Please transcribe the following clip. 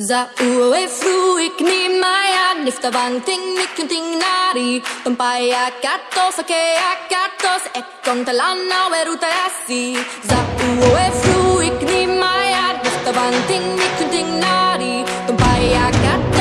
Za Zauwe fluik ni maya niftavan ting nikin ting nari Tompaya katos akea katos et kontalana weruta Za Zauwe fluik ni maya niftavan ting nikin ting nari Tompaya katos